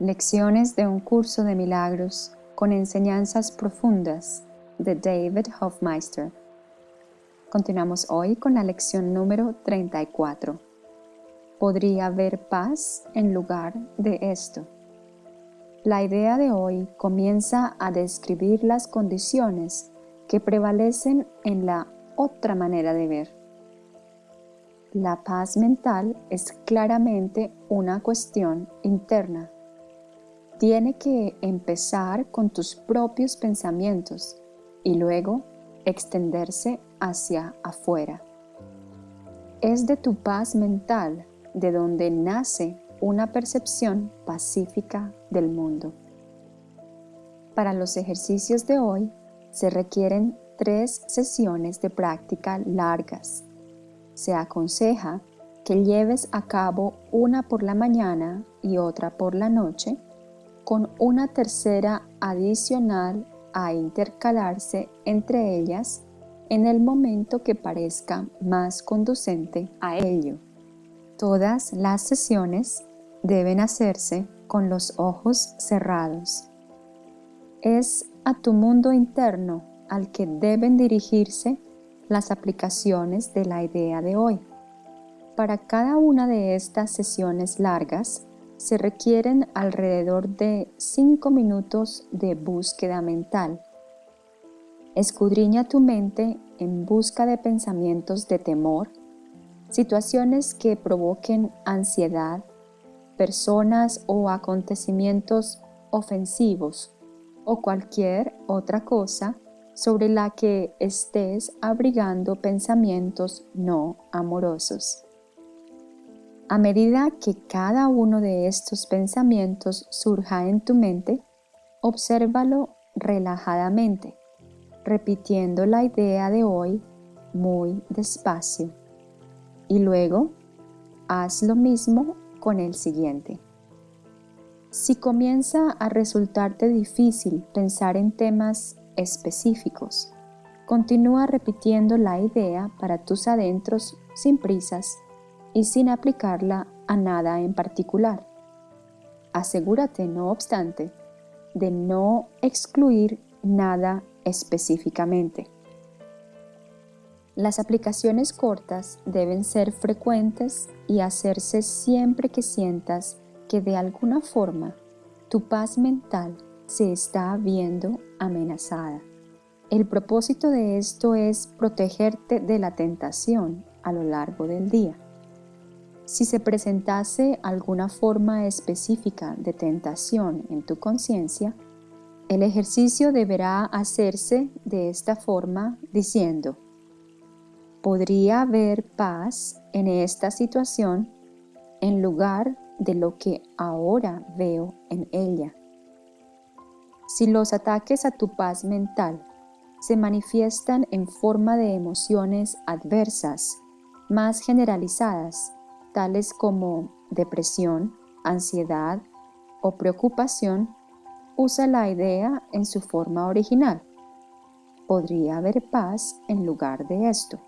Lecciones de un curso de milagros con enseñanzas profundas de David Hofmeister. Continuamos hoy con la lección número 34. Podría haber paz en lugar de esto. La idea de hoy comienza a describir las condiciones que prevalecen en la otra manera de ver. La paz mental es claramente una cuestión interna tiene que empezar con tus propios pensamientos y luego extenderse hacia afuera. Es de tu paz mental de donde nace una percepción pacífica del mundo. Para los ejercicios de hoy se requieren tres sesiones de práctica largas. Se aconseja que lleves a cabo una por la mañana y otra por la noche con una tercera adicional a intercalarse entre ellas en el momento que parezca más conducente a ello. Todas las sesiones deben hacerse con los ojos cerrados. Es a tu mundo interno al que deben dirigirse las aplicaciones de la idea de hoy. Para cada una de estas sesiones largas, se requieren alrededor de 5 minutos de búsqueda mental. Escudriña tu mente en busca de pensamientos de temor, situaciones que provoquen ansiedad, personas o acontecimientos ofensivos o cualquier otra cosa sobre la que estés abrigando pensamientos no amorosos. A medida que cada uno de estos pensamientos surja en tu mente, obsérvalo relajadamente, repitiendo la idea de hoy muy despacio. Y luego, haz lo mismo con el siguiente. Si comienza a resultarte difícil pensar en temas específicos, continúa repitiendo la idea para tus adentros sin prisas y sin aplicarla a nada en particular. Asegúrate, no obstante, de no excluir nada específicamente. Las aplicaciones cortas deben ser frecuentes y hacerse siempre que sientas que de alguna forma tu paz mental se está viendo amenazada. El propósito de esto es protegerte de la tentación a lo largo del día. Si se presentase alguna forma específica de tentación en tu conciencia, el ejercicio deberá hacerse de esta forma diciendo, podría haber paz en esta situación en lugar de lo que ahora veo en ella. Si los ataques a tu paz mental se manifiestan en forma de emociones adversas, más generalizadas, tales como depresión, ansiedad o preocupación, usa la idea en su forma original. Podría haber paz en lugar de esto.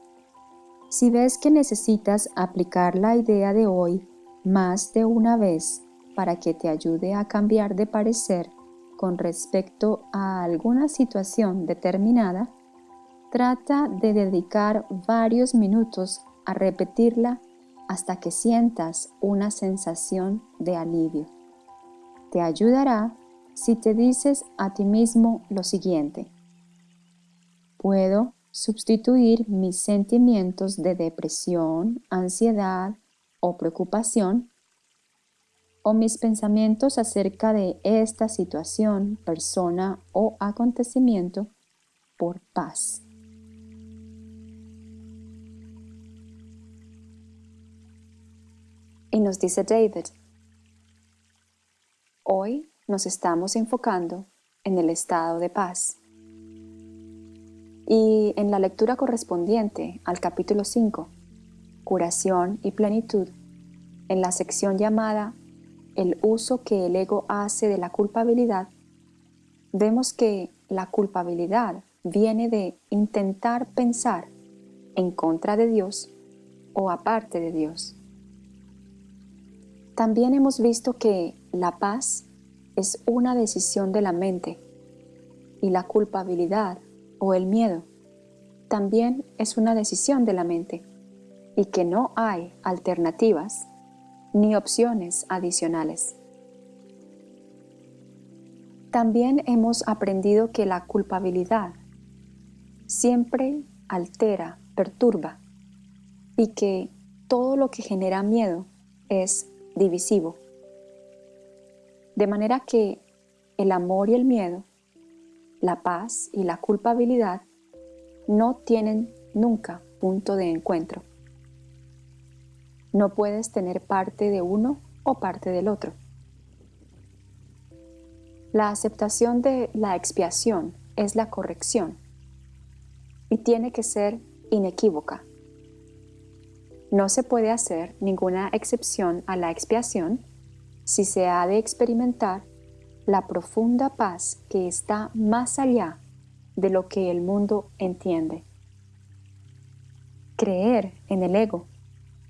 Si ves que necesitas aplicar la idea de hoy más de una vez para que te ayude a cambiar de parecer con respecto a alguna situación determinada, trata de dedicar varios minutos a repetirla hasta que sientas una sensación de alivio. Te ayudará si te dices a ti mismo lo siguiente. Puedo sustituir mis sentimientos de depresión, ansiedad o preocupación o mis pensamientos acerca de esta situación, persona o acontecimiento por paz. Y nos dice David, hoy nos estamos enfocando en el estado de paz. Y en la lectura correspondiente al capítulo 5, Curación y Plenitud, en la sección llamada El uso que el ego hace de la culpabilidad, vemos que la culpabilidad viene de intentar pensar en contra de Dios o aparte de Dios. También hemos visto que la paz es una decisión de la mente y la culpabilidad o el miedo también es una decisión de la mente y que no hay alternativas ni opciones adicionales. También hemos aprendido que la culpabilidad siempre altera, perturba y que todo lo que genera miedo es divisivo. De manera que el amor y el miedo, la paz y la culpabilidad no tienen nunca punto de encuentro. No puedes tener parte de uno o parte del otro. La aceptación de la expiación es la corrección y tiene que ser inequívoca. No se puede hacer ninguna excepción a la expiación si se ha de experimentar la profunda paz que está más allá de lo que el mundo entiende. Creer en el ego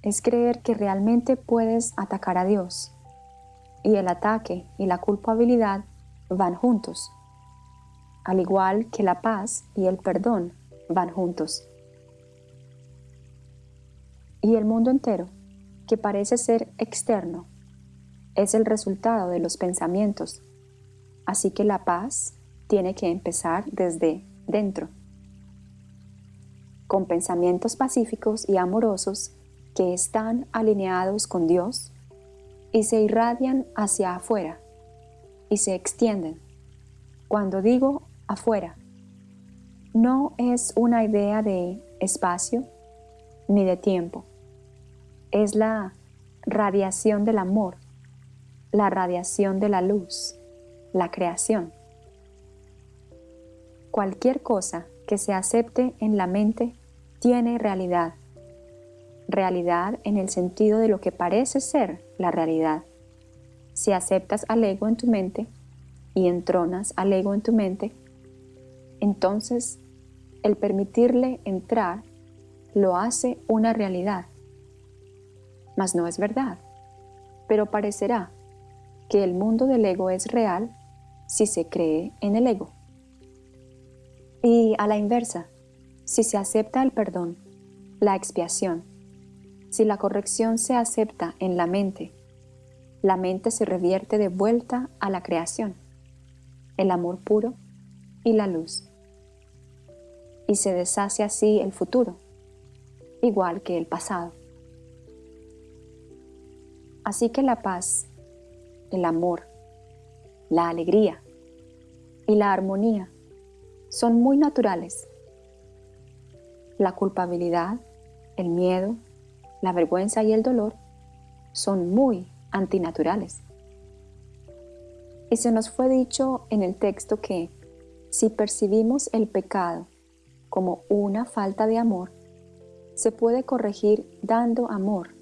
es creer que realmente puedes atacar a Dios y el ataque y la culpabilidad van juntos, al igual que la paz y el perdón van juntos. Y el mundo entero, que parece ser externo, es el resultado de los pensamientos. Así que la paz tiene que empezar desde dentro, con pensamientos pacíficos y amorosos que están alineados con Dios y se irradian hacia afuera y se extienden. Cuando digo afuera, no es una idea de espacio ni de tiempo. Es la radiación del amor, la radiación de la luz, la creación. Cualquier cosa que se acepte en la mente tiene realidad. Realidad en el sentido de lo que parece ser la realidad. Si aceptas al ego en tu mente y entronas al ego en tu mente, entonces el permitirle entrar lo hace una realidad. Mas no es verdad, pero parecerá que el mundo del ego es real si se cree en el ego. Y a la inversa, si se acepta el perdón, la expiación, si la corrección se acepta en la mente, la mente se revierte de vuelta a la creación, el amor puro y la luz y se deshace así el futuro, igual que el pasado. Así que la paz, el amor, la alegría y la armonía son muy naturales. La culpabilidad, el miedo, la vergüenza y el dolor son muy antinaturales. Y se nos fue dicho en el texto que si percibimos el pecado como una falta de amor, se puede corregir dando amor.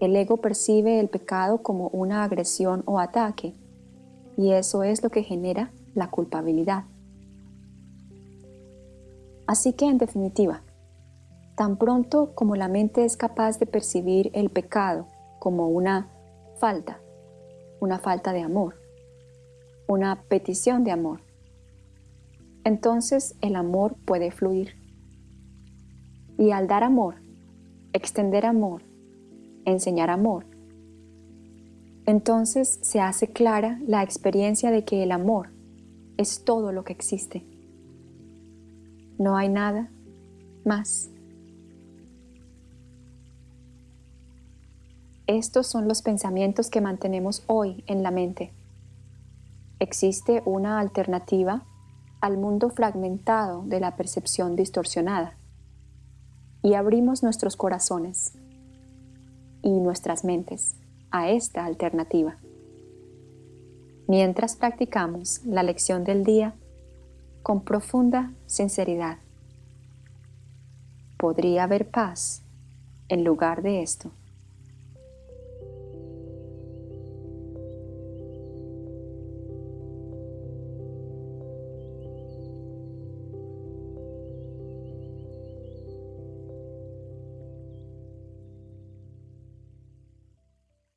El ego percibe el pecado como una agresión o ataque, y eso es lo que genera la culpabilidad. Así que en definitiva, tan pronto como la mente es capaz de percibir el pecado como una falta, una falta de amor, una petición de amor, entonces el amor puede fluir. Y al dar amor, extender amor, enseñar amor, entonces se hace clara la experiencia de que el amor es todo lo que existe. No hay nada más. Estos son los pensamientos que mantenemos hoy en la mente. ¿Existe una alternativa al mundo fragmentado de la percepción distorsionada y abrimos nuestros corazones y nuestras mentes a esta alternativa. Mientras practicamos la lección del día con profunda sinceridad, podría haber paz en lugar de esto.